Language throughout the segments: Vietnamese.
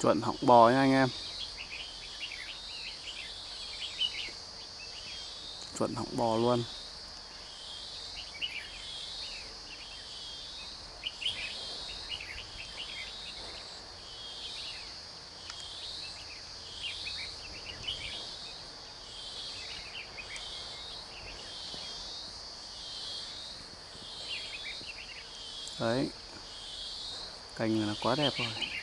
chuẩn họng bò nha anh em. Chuẩn họng bò luôn. Đấy. Cành là quá đẹp rồi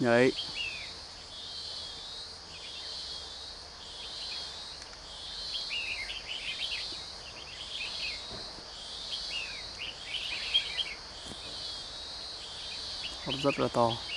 đấy rất là to.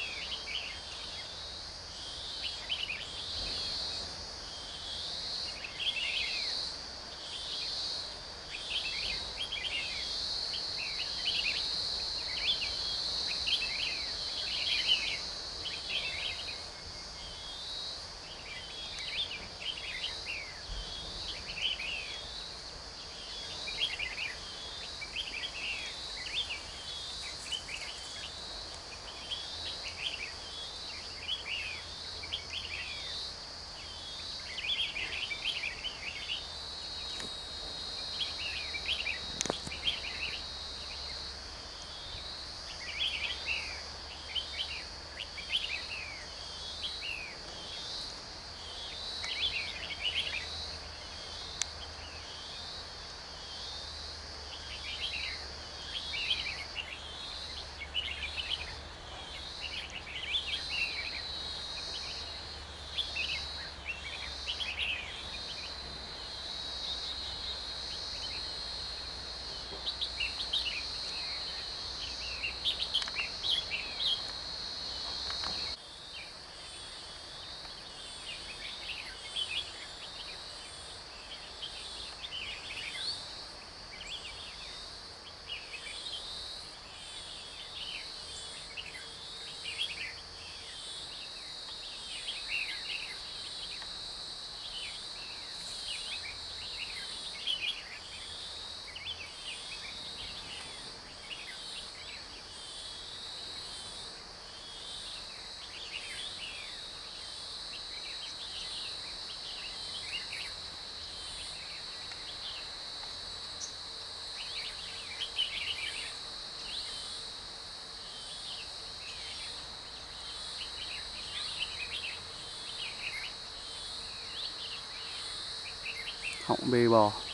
Họng bê bò.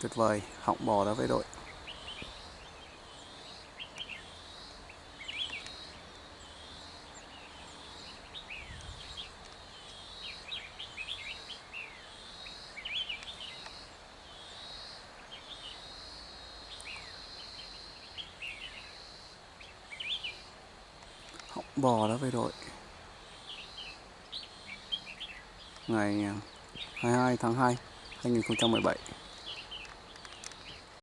Tuyệt vời, họng bò đã với đội. Họng bò đã với đội. Ngày à, 22 tháng 2 2017